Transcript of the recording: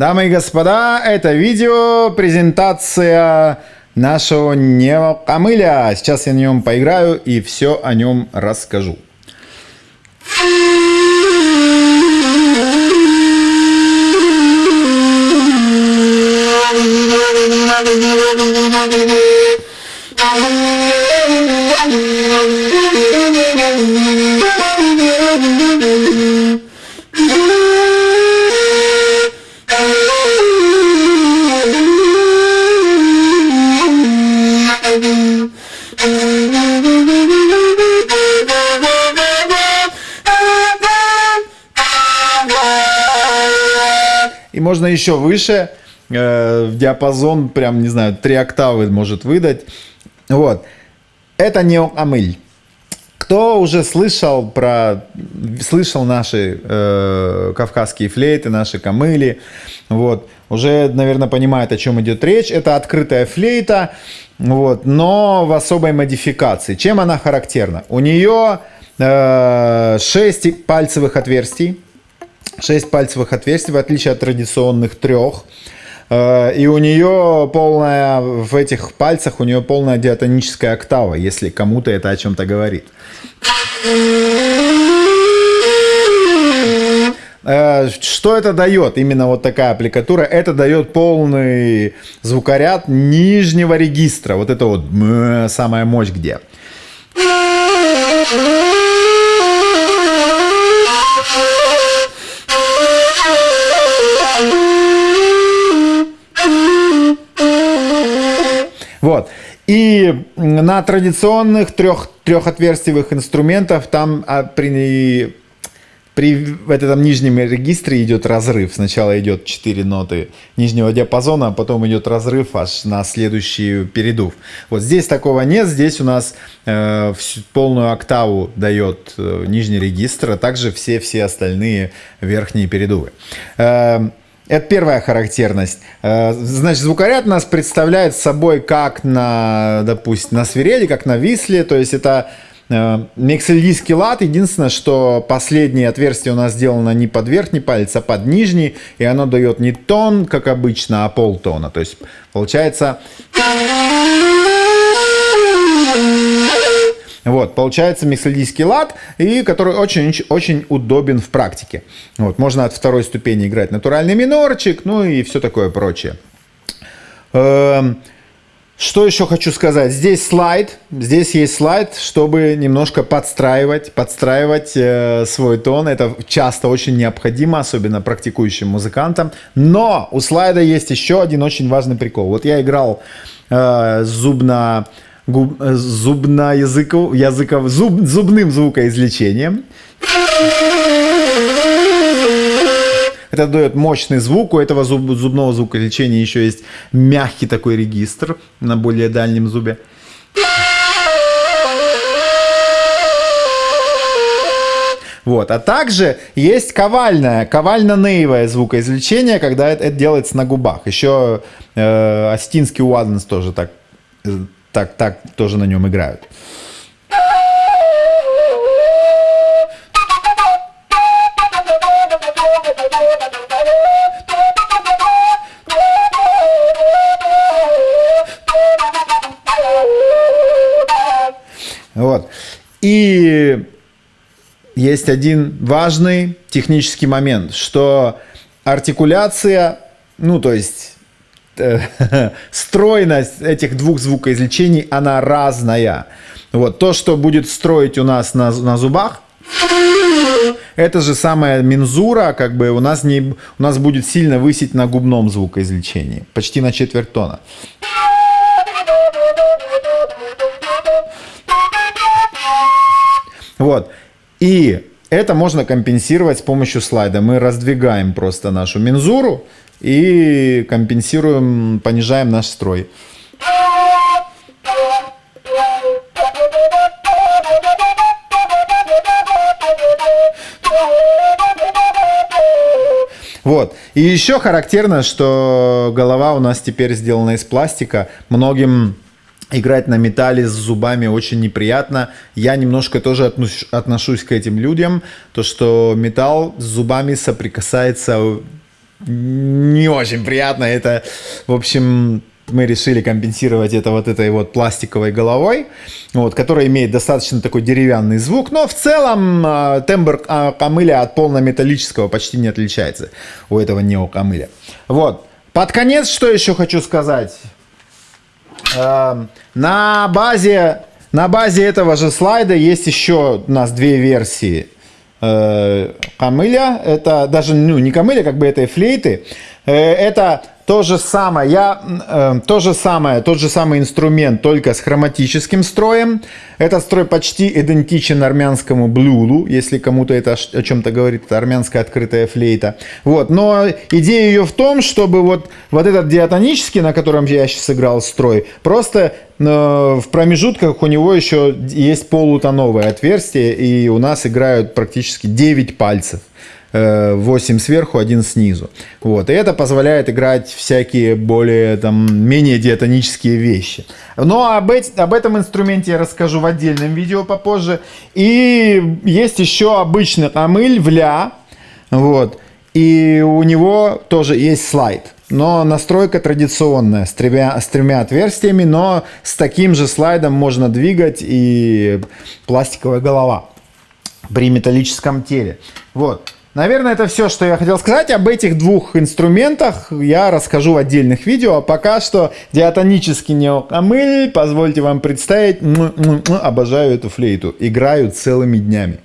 Дамы и господа, это видео презентация нашего неокамыля. Сейчас я на нем поиграю и все о нем расскажу. Можно еще выше, э, в диапазон, прям, не знаю, 3 октавы может выдать. Вот. Это не амыль. Кто уже слышал про, слышал наши э, кавказские флейты, наши камыли, вот, уже, наверное, понимает, о чем идет речь. Это открытая флейта, вот, но в особой модификации. Чем она характерна? У нее э, 6 пальцевых отверстий, 6 пальцевых отверстий, в отличие от традиционных трех. Э, и у нее полная, в этих пальцах у нее полная диатоническая октава, если кому-то это о чем-то говорит. Э, что это дает, именно вот такая аппликатура? Это дает полный звукоряд нижнего регистра. Вот это вот самая мощь где. Вот. И на традиционных трех, трехотверстиевых инструментах там а, при, при в этом нижнем регистре идет разрыв. Сначала идет 4 ноты нижнего диапазона, а потом идет разрыв аж на следующий передув. Вот здесь такого нет. Здесь у нас э, всю, полную октаву дает э, нижний регистр, а также все-все остальные верхние передувы. Э, это первая характерность. Э, значит, звукоряд нас представляет собой как на, допустим, на свирели, как на висле. То есть это э, миксельдийский лад. Единственное, что последнее отверстие у нас сделано не под верхний палец, а под нижний. И оно дает не тон, как обычно, а полтона. То есть получается... Вот, получается миксельдийский лад, и который очень-очень удобен в практике. Вот, можно от второй ступени играть натуральный минорчик, ну и все такое прочее. Эм, что еще хочу сказать? Здесь слайд, здесь есть слайд, чтобы немножко подстраивать, подстраивать э, свой тон. Это часто очень необходимо, особенно практикующим музыкантам. Но у слайда есть еще один очень важный прикол. Вот я играл э, зубно губ, э, зубно-языков, языков, зуб, зубным звукоизвлечением. Это дает мощный звук. У этого зуб, зубного звукоизвлечения еще есть мягкий такой регистр на более дальнем зубе. Вот. А также есть ковальное, ковально-нейвое звукоизвлечение, когда это, это делается на губах. Еще э, Астинский Уаденс тоже так э, так, так тоже на нем играют. Вот. И есть один важный технический момент, что артикуляция, ну то есть стройность этих двух звукоизвлечений, она разная. Вот, то, что будет строить у нас на, на зубах, это же самая мензура, как бы у нас, не, у нас будет сильно высить на губном звукоизвлечении, почти на четверть тона. Вот. И это можно компенсировать с помощью слайда. Мы раздвигаем просто нашу мензуру и компенсируем, понижаем наш строй. Вот. И еще характерно, что голова у нас теперь сделана из пластика. Многим играть на металле с зубами очень неприятно. Я немножко тоже отношусь к этим людям. То, что металл с зубами соприкасается не очень приятно. Это, в общем, мы решили компенсировать это вот этой вот пластиковой головой, вот, которая имеет достаточно такой деревянный звук, но в целом э, тембр э, камыля от полнометаллического почти не отличается у этого неокамыля. Вот. Под конец, что еще хочу сказать. Э, на базе, на базе этого же слайда есть еще у нас две версии э, камыля. Это даже ну, не камыля, как бы этой флейты. Э, это то же самое, я, э, то же самое, тот же самый инструмент, только с хроматическим строем. Этот строй почти идентичен армянскому блюлу, если кому-то это о чем-то говорит, это армянская открытая флейта. Вот, но идея ее в том, чтобы вот, вот этот диатонический, на котором я сейчас сыграл строй, просто э, в промежутках у него еще есть полутоновое отверстие, и у нас играют практически 9 пальцев. 8 сверху, один снизу. Вот. И это позволяет играть всякие более, там, менее диатонические вещи. Но об, эти, об этом инструменте я расскажу в отдельном видео попозже. И есть еще обычный камыль в ля. Вот. И у него тоже есть слайд. Но настройка традиционная, с тремя, с тремя отверстиями, но с таким же слайдом можно двигать и пластиковая голова при металлическом теле. Вот. Наверное, это все, что я хотел сказать. Об этих двух инструментах я расскажу в отдельных видео. А пока что диатонический неокамыль, позвольте вам представить, обожаю эту флейту. Играю целыми днями.